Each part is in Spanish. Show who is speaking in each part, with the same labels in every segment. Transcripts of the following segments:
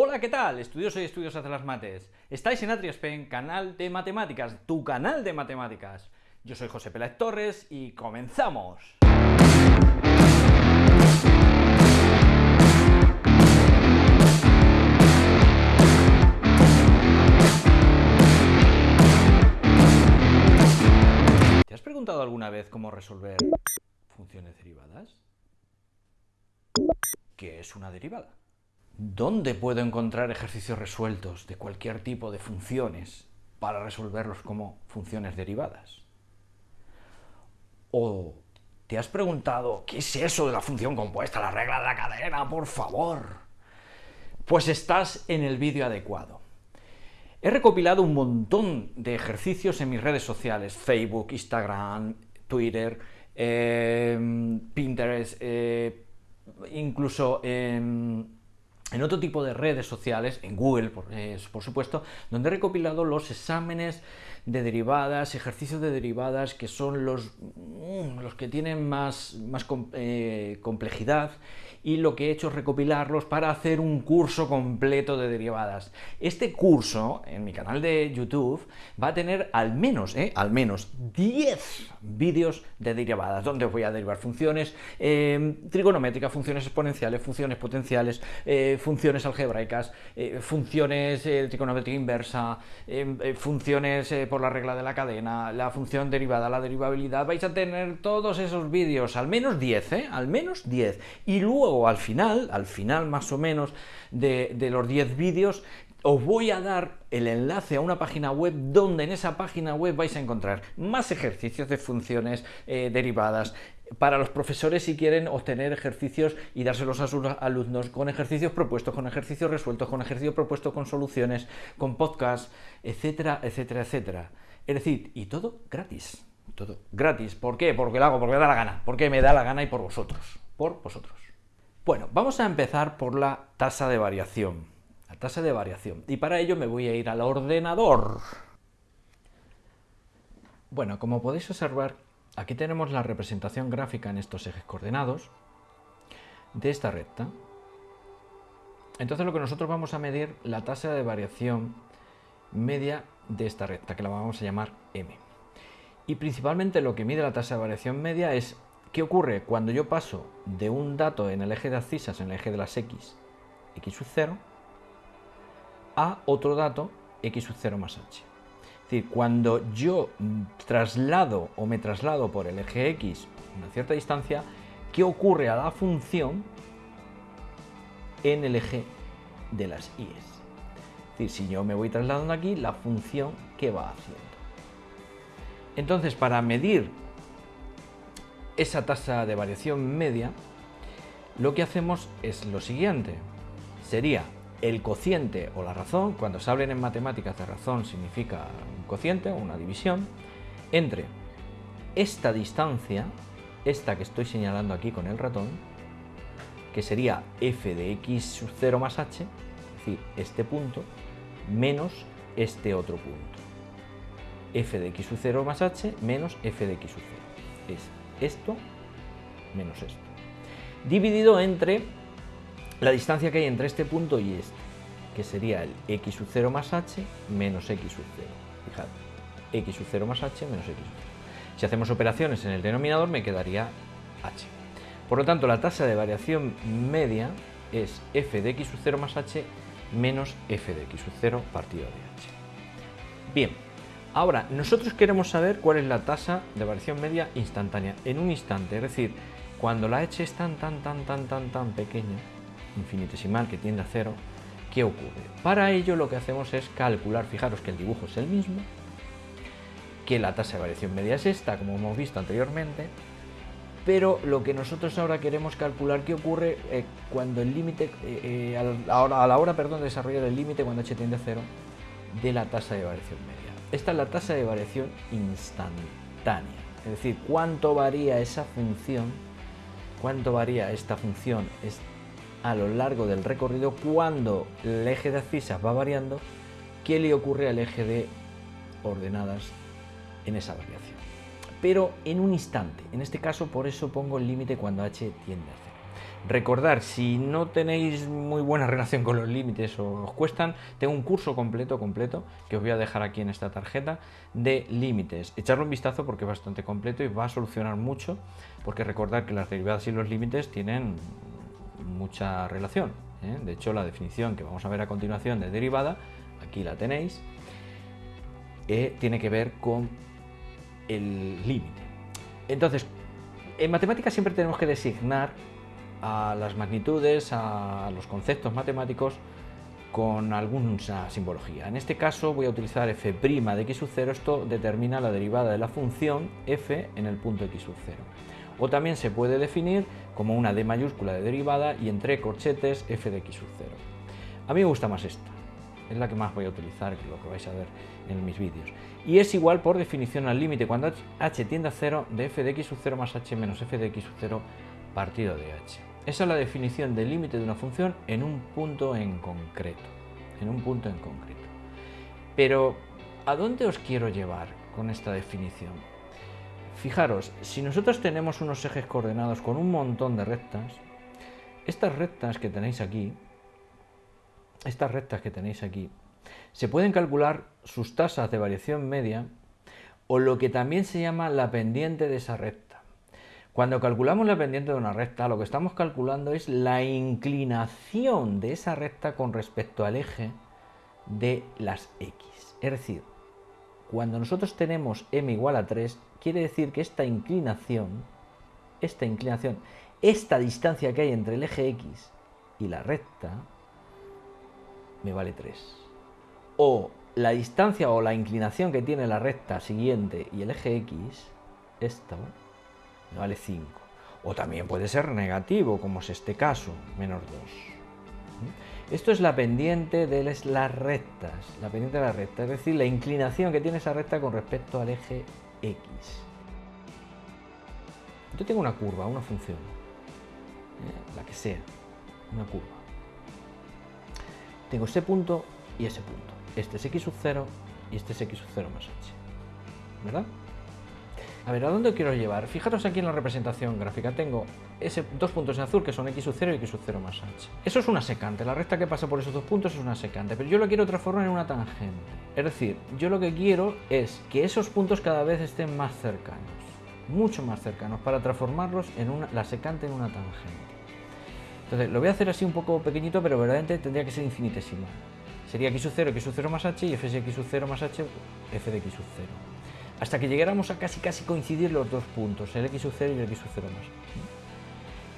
Speaker 1: Hola, ¿qué tal? Estudiosos y estudiosos de las mates. Estáis en Atriaspen, canal de matemáticas, tu canal de matemáticas. Yo soy José Peláez Torres y comenzamos. ¿Te has preguntado alguna vez cómo resolver funciones derivadas? ¿Qué es una derivada? ¿Dónde puedo encontrar ejercicios resueltos de cualquier tipo de funciones para resolverlos como funciones derivadas? ¿O te has preguntado qué es eso de la función compuesta, la regla de la cadena, por favor? Pues estás en el vídeo adecuado. He recopilado un montón de ejercicios en mis redes sociales, Facebook, Instagram, Twitter, eh, Pinterest, eh, incluso en, otro tipo de redes sociales, en Google, por, eh, por, supuesto, donde he recopilado los exámenes de derivadas, ejercicios de derivadas que son los, mm, los que tienen más, más complejidad y lo que he hecho es recopilarlos para hacer un curso completo de derivadas. Este curso, en mi canal de YouTube, va a tener al menos, ¿eh? al menos 10 vídeos de derivadas, donde voy a derivar funciones eh, trigonométricas, funciones exponenciales, funciones potenciales, eh, funciones algebraicas, eh, funciones trigonométrica inversa, funciones la regla de la cadena, la función derivada, la derivabilidad, vais a tener todos esos vídeos, al menos 10, ¿eh? al menos 10. Y luego luego al final, al final más o menos de, los 10 vídeos, os voy a dar el enlace a una página web donde en esa página web vais a encontrar más ejercicios de funciones eh, derivadas para los profesores si quieren obtener ejercicios y dárselos a sus alumnos con ejercicios propuestos, con ejercicios resueltos, con ejercicios propuestos con soluciones, con podcast, etcétera, etcétera, etcétera. Es decir, y todo gratis. Todo gratis. ¿Por qué? Porque lo hago, porque me da la gana. Porque me da la gana y por vosotros. Por vosotros. Bueno, vamos a empezar por la tasa de variación. La tasa de variación. Y para ello me voy a ir al ordenador. Bueno, como podéis observar, aquí tenemos la representación gráfica en estos ejes coordenados de esta recta. Entonces lo que nosotros vamos a medir la tasa de variación media de esta recta, que la vamos a llamar m. Y principalmente lo que mide la tasa de variación media es ¿Qué ocurre cuando yo paso de un dato en el eje de abscisas, en el eje de las x, x sub 0, a otro dato, x sub 0 más h? Decir, cuando yo traslado o me traslado por el eje x una cierta distancia, ¿qué ocurre a la función en el eje de las y? Es decir, si yo me voy trasladando aquí, la función, ¿qué va haciendo? Entonces, para medir esa tasa de variación media, lo que hacemos es lo siguiente. Sería el cociente o la razón, cuando se hablen en matemáticas de razón significa un cociente o una división, entre esta distancia, esta que estoy señalando aquí con el ratón, que sería f de x sub 0 más h, es decir, este punto, menos este otro punto. f de x sub 0 más h menos f de x sub 0. Es esto menos esto. Dividido entre la distancia que hay entre este punto y este, que sería el x sub 0 más h menos x sub 0. Fijad, x sub 0 más h menos x sub 0. Si hacemos operaciones en el denominador me quedaría h. Por lo tanto, la tasa de variación media es f de x sub 0 más h menos f de x sub 0 partido de h. Bien, Ahora, nosotros queremos saber cuál es la tasa de variación media instantánea, en un instante, es decir, cuando la h es tan, tan, tan, tan, tan, tan pequeña, infinitesimal, que tiende a cero, ¿qué ocurre? Para ello lo que hacemos es calcular, fijaros que el dibujo es el mismo, que la tasa de variación media es esta, como hemos visto anteriormente, pero lo que nosotros ahora queremos calcular qué ocurre eh, cuando el límite, eh, eh, a, la hora perdón, de desarrollar el límite cuando h tiende a cero de la tasa de variación media. Esta es la tasa de variación instantánea, es decir, cuánto varía esa función, cuánto varía esta función es a lo largo del recorrido cuando el eje de abscisas va variando, qué le ocurre al eje de ordenadas en esa variación. Pero en un instante, en este caso por eso pongo el límite cuando h tiende a cero. Recordar, si no tenéis muy buena relación con los límites o os cuestan, tengo un curso completo, completo, que os voy a dejar aquí en esta tarjeta, de límites. Echarlo un vistazo porque es bastante completo y va a solucionar mucho, porque recordar que las derivadas y los límites tienen mucha relación. ¿eh? De hecho, la definición que vamos a ver a continuación de derivada, aquí la tenéis, eh, tiene que ver con el límite. Entonces, en matemáticas siempre tenemos que designar a las magnitudes, a los conceptos matemáticos con alguna simbología. En este caso voy a utilizar f' de x sub 0, esto determina la derivada de la función f en el punto x sub 0. O también se puede definir como una d mayúscula de derivada y entre corchetes f de x sub 0. A mí me gusta más esta, es la que más voy a utilizar, que lo que vais a ver en mis vídeos. Y es igual por definición al límite cuando h tiende a 0 de f de x sub 0 más h menos f de x sub 0 partido de h. Esa es la definición del límite de una función en un punto en concreto. En un punto en concreto. Pero, ¿a dónde os quiero llevar con esta definición? Fijaros, si nosotros tenemos unos ejes coordenados con un montón de rectas, estas rectas que tenéis aquí, estas rectas que tenéis aquí, se pueden calcular sus tasas de variación media o lo que también se llama la pendiente de esa recta. Cuando calculamos la pendiente de una recta, lo que estamos calculando es la inclinación de esa recta con respecto al eje de las x. Es decir, cuando nosotros tenemos m igual a 3, quiere decir que esta inclinación, esta inclinación, esta distancia que hay entre el eje x y la recta, me vale 3. O la distancia o la inclinación que tiene la recta siguiente y el eje x, esto, me vale 5. O también puede ser negativo, como es este caso, menos 2. Esto es la pendiente de las rectas, la pendiente de la recta, es decir, la inclinación que tiene esa recta con respecto al eje x. Yo tengo una curva, una función, ¿eh? la que sea, una curva. Tengo ese punto y ese punto. Este es x sub 0 y este es x sub 0 más h. ¿Verdad? A ver, ¿a dónde quiero llevar? Fijaros aquí en la representación gráfica, tengo ese, dos puntos en azul que son x sub 0 y x sub 0 más h. Eso es una secante, la recta que pasa por esos dos puntos es una secante, pero yo lo quiero transformar en una tangente. Es decir, yo lo que quiero es que esos puntos cada vez estén más cercanos, mucho más cercanos, para transformarlos en una, la secante en una tangente. Entonces, lo voy a hacer así un poco pequeñito, pero verdaderamente tendría que ser infinitesimal. Sería x sub 0, x sub 0 más h y f de x sub 0 más h, f de x sub 0 hasta que llegáramos a casi casi coincidir los dos puntos, el x sub 0 y el x sub 0 más.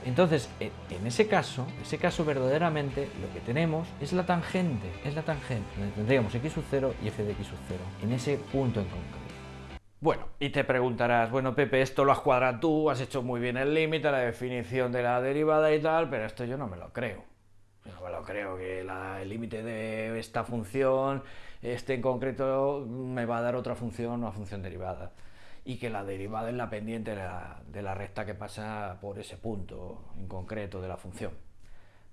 Speaker 1: Entonces, en ese caso, ese caso verdaderamente lo que tenemos es la tangente, es la tangente, tendríamos x sub 0 y f de x sub 0, en ese punto en concreto. Bueno, y te preguntarás, bueno Pepe, esto lo has cuadrado tú, has hecho muy bien el límite, la definición de la derivada y tal, pero esto yo no me lo creo. No me lo creo que el límite de esta función este en concreto me va a dar otra función, una función derivada. Y que la derivada es la pendiente de la, recta que pasa por ese punto en concreto de la función.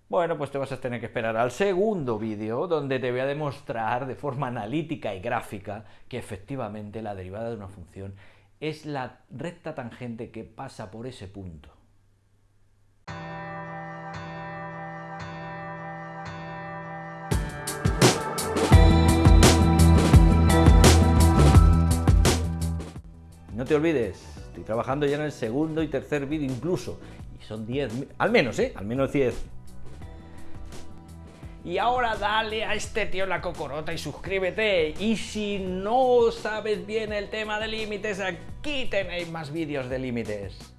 Speaker 1: Bueno, pues te vas a tener que esperar al segundo vídeo donde te voy a demostrar de forma analítica y gráfica que efectivamente la derivada de una función es la recta tangente que pasa por ese punto. Te olvides, estoy trabajando ya en el segundo y tercer vídeo incluso. Y son 10, al menos, ¿eh? Al menos 10. Y ahora dale a este tío la cocorota y suscríbete. Y si no sabes bien el tema de límites, aquí tenéis más vídeos de límites.